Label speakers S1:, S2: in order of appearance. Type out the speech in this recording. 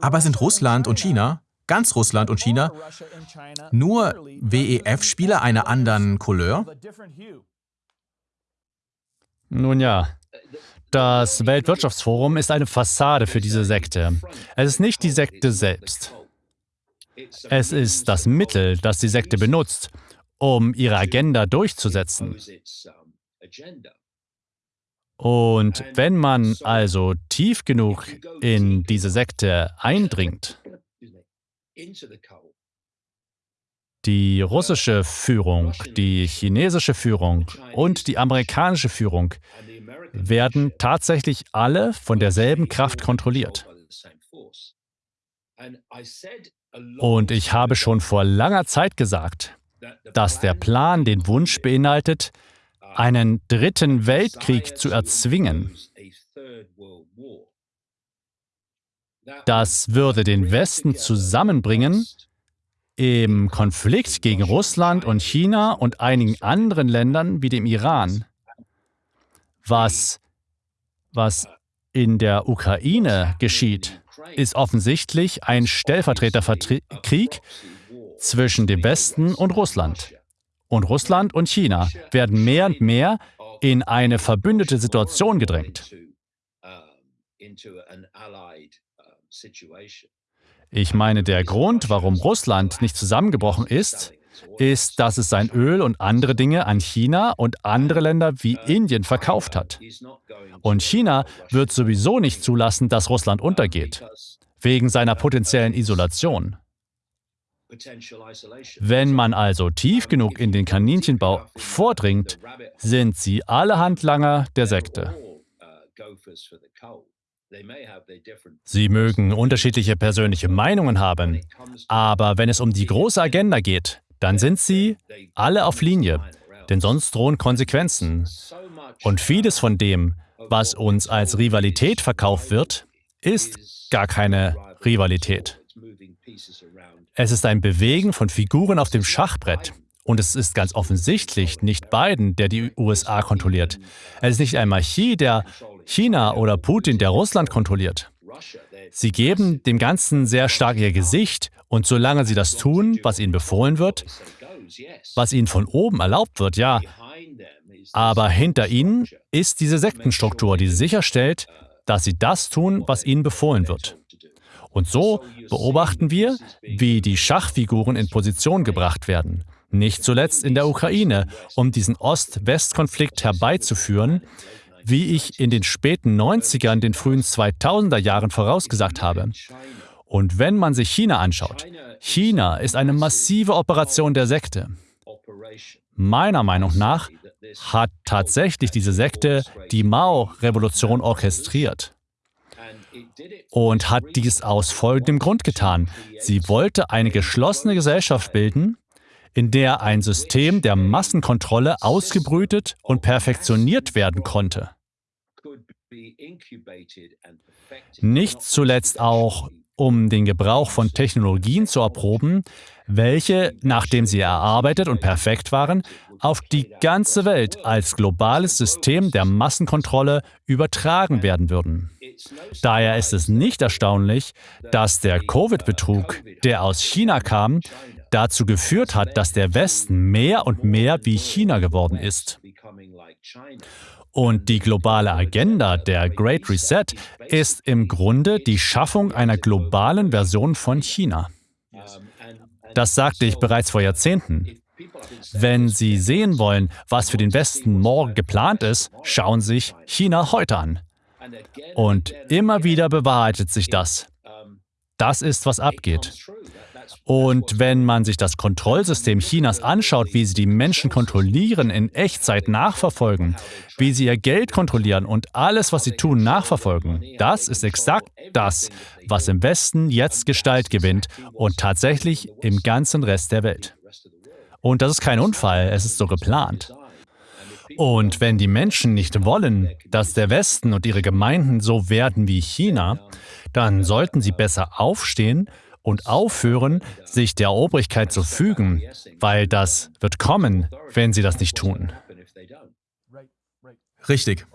S1: Aber sind Russland und China, ganz Russland und China, nur WEF-Spieler einer anderen Couleur?
S2: Nun ja, das Weltwirtschaftsforum ist eine Fassade für diese Sekte. Es ist nicht die Sekte selbst. Es ist das Mittel, das die Sekte benutzt, um ihre Agenda durchzusetzen. Und wenn man also tief genug in diese Sekte eindringt, die russische Führung, die chinesische Führung und die amerikanische Führung werden tatsächlich alle von derselben Kraft kontrolliert. Und ich habe schon vor langer Zeit gesagt, dass der Plan den Wunsch beinhaltet, einen dritten Weltkrieg zu erzwingen. Das würde den Westen zusammenbringen im Konflikt gegen Russland und China und einigen anderen Ländern wie dem Iran. Was, was in der Ukraine geschieht, ist offensichtlich ein Stellvertreterkrieg zwischen dem Westen und Russland. Und Russland und China werden mehr und mehr in eine verbündete Situation gedrängt. Ich meine, der Grund, warum Russland nicht zusammengebrochen ist, ist, dass es sein Öl und andere Dinge an China und andere Länder wie Indien verkauft hat. Und China wird sowieso nicht zulassen, dass Russland untergeht, wegen seiner potenziellen Isolation. Wenn man also tief genug in den Kaninchenbau vordringt, sind sie alle Handlanger der Sekte. Sie mögen unterschiedliche persönliche Meinungen haben, aber wenn es um die große Agenda geht, dann sind sie alle auf Linie, denn sonst drohen Konsequenzen. Und vieles von dem, was uns als Rivalität verkauft wird, ist gar keine Rivalität. Es ist ein Bewegen von Figuren auf dem Schachbrett. Und es ist ganz offensichtlich nicht Biden, der die USA kontrolliert. Es ist nicht einmal Xi, der China oder Putin, der Russland kontrolliert. Sie geben dem Ganzen sehr stark ihr Gesicht und solange sie das tun, was ihnen befohlen wird, was ihnen von oben erlaubt wird, ja, aber hinter ihnen ist diese Sektenstruktur, die sicherstellt, dass sie das tun, was ihnen befohlen wird. Und so beobachten wir, wie die Schachfiguren in Position gebracht werden. Nicht zuletzt in der Ukraine, um diesen Ost-West-Konflikt herbeizuführen, wie ich in den späten 90ern, den frühen 2000er Jahren vorausgesagt habe. Und wenn man sich China anschaut, China ist eine massive Operation der Sekte. Meiner Meinung nach hat tatsächlich diese Sekte die Mao-Revolution orchestriert und hat dies aus folgendem Grund getan. Sie wollte eine geschlossene Gesellschaft bilden, in der ein System der Massenkontrolle ausgebrütet und perfektioniert werden konnte. Nicht zuletzt auch, um den Gebrauch von Technologien zu erproben, welche, nachdem sie erarbeitet und perfekt waren, auf die ganze Welt als globales System der Massenkontrolle übertragen werden würden. Daher ist es nicht erstaunlich, dass der Covid-Betrug, der aus China kam, dazu geführt hat, dass der Westen mehr und mehr wie China geworden ist. Und die globale Agenda der Great Reset ist im Grunde die Schaffung einer globalen Version von China. Das sagte ich bereits vor Jahrzehnten. Wenn Sie sehen wollen, was für den Westen morgen geplant ist, schauen Sie sich China heute an. Und immer wieder bewahrheitet sich das. Das ist, was abgeht. Und wenn man sich das Kontrollsystem Chinas anschaut, wie sie die Menschen kontrollieren, in Echtzeit nachverfolgen, wie sie ihr Geld kontrollieren und alles, was sie tun, nachverfolgen, das ist exakt das, was im Westen jetzt Gestalt gewinnt und tatsächlich im ganzen Rest der Welt. Und das ist kein Unfall, es ist so geplant. Und wenn die Menschen nicht wollen, dass der Westen und ihre Gemeinden so werden wie China, dann sollten sie besser aufstehen und aufhören, sich der Obrigkeit zu fügen, weil das wird kommen, wenn sie das nicht tun.
S1: Richtig.